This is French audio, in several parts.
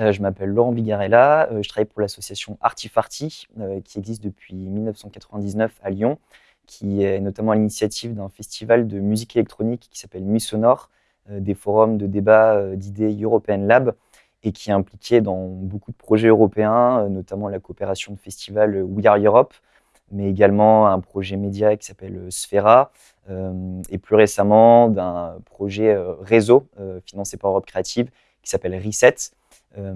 Euh, je m'appelle Laurent Bigarella, euh, je travaille pour l'association Artifarty, euh, qui existe depuis 1999 à Lyon, qui est notamment à l'initiative d'un festival de musique électronique qui s'appelle Nuit Sonore, des forums de débat d'idées European Lab, et qui est impliqué dans beaucoup de projets européens, notamment la coopération de festival We Are Europe, mais également un projet média qui s'appelle Sphera, et plus récemment d'un projet réseau financé par Europe Créative qui s'appelle Reset, euh,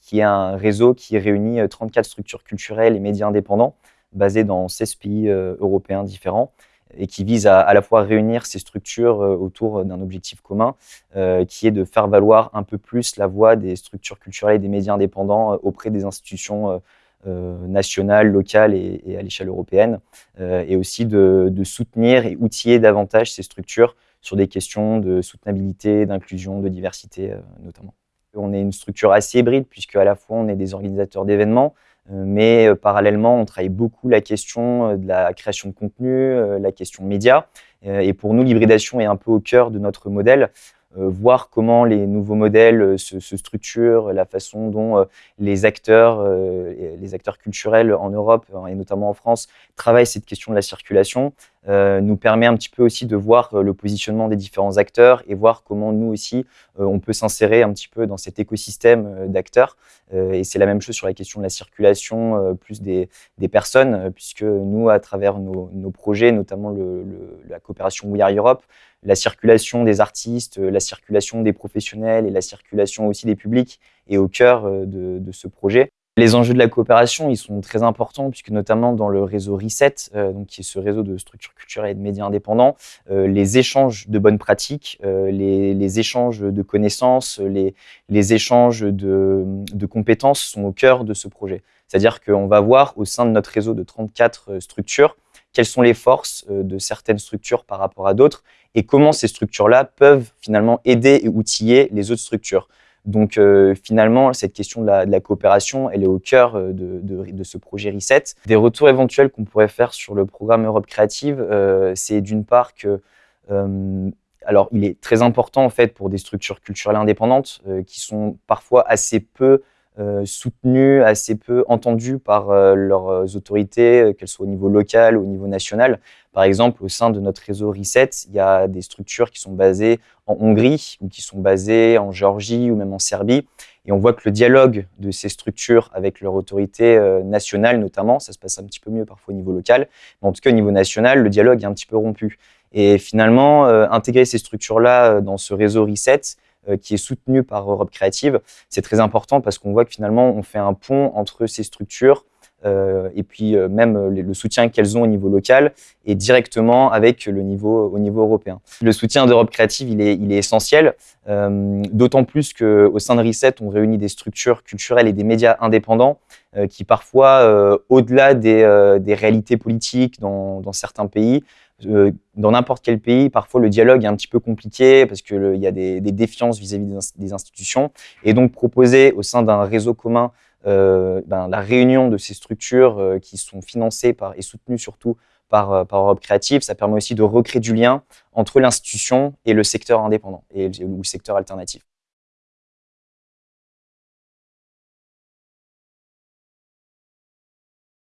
qui est un réseau qui réunit 34 euh, structures culturelles et médias indépendants basés dans 16 pays euh, européens différents et qui vise à, la fois réunir ces structures autour d'un objectif commun, qui est de faire valoir un peu plus la voix des structures culturelles et des médias indépendants auprès des institutions nationales, locales et, à l'échelle européenne, et aussi de, soutenir et outiller davantage ces structures sur des questions de soutenabilité, d'inclusion, de diversité notamment. On est une structure assez hybride puisque à la fois on est des organisateurs d'événements, euh, mais euh, parallèlement on travaille beaucoup la question euh, de la création de contenu, la question média. Et pour nous, l'hybridation est un peu au cœur de notre modèle. Euh, voir comment les nouveaux modèles euh, se, structurent, la façon dont euh, les acteurs, les acteurs culturels en Europe et notamment en France travaillent cette question de la circulation, nous permet un petit peu aussi de voir le positionnement des différents acteurs et voir comment nous aussi on peut s'insérer un petit peu dans cet écosystème d'acteurs. et c'est la même chose sur la question de la circulation plus des, personnes, puisque nous, à travers nos, projets, notamment le, la coopération We Are Europe, la circulation des artistes, euh, la circulation des professionnels et la circulation aussi des publics est au cœur euh, de, ce projet. Les enjeux de la coopération, ils sont très importants puisque notamment dans le réseau Reset, euh, donc qui est ce réseau de structures culturelles et de médias indépendants, les échanges de bonnes pratiques, les, échanges de connaissances, les, les échanges de, de, compétences sont au cœur de ce projet. C'est-à-dire qu'on va voir au sein de notre réseau de 34 structures quelles sont les forces de certaines structures par rapport à d'autres et comment ces structures-là peuvent finalement aider et outiller les autres structures. Donc euh, finalement, cette question de la, coopération, elle est au cœur euh, de, ce projet Reset. Des retours éventuels qu'on pourrait faire sur le programme Europe Créative, euh, c'est d'une part que alors, il est très important en fait pour des structures culturelles indépendantes qui sont parfois assez peu soutenues, assez peu entendues par euh, leurs autorités, euh, qu'elles soient au niveau local ou au niveau national. Par exemple, au sein de notre réseau Reset, il y a des structures qui sont basées en Hongrie ou qui sont basées en Géorgie ou même en Serbie. Et on voit que le dialogue de ces structures avec leur autorité nationale notamment, ça se passe un petit peu mieux parfois au niveau local, mais en tout cas au niveau national, le dialogue est un petit peu rompu. Et finalement, intégrer ces structures-là dans ce réseau Reset, euh, qui est soutenu par Europe Créative. C'est très important parce qu'on voit que finalement, on fait un pont entre ces structures euh, et puis euh, même le soutien qu'elles ont au niveau local et directement avec le niveau, au niveau européen. Le soutien d'Europe Créative, il est, essentiel, euh, d'autant plus qu'au sein de Reset, on réunit des structures culturelles et des médias indépendants euh, qui parfois, au-delà des, réalités politiques dans certains pays, dans n'importe quel pays, parfois le dialogue est un petit peu compliqué parce qu'il y a des, des défiances vis-à-vis -vis des institutions. Et donc proposer au sein d'un réseau commun euh, ben, la réunion de ces structures euh, qui sont financées par, et soutenues surtout par, euh, par Europe Créative, ça permet aussi de recréer du lien entre l'institution et le secteur indépendant et, ou le secteur alternatif.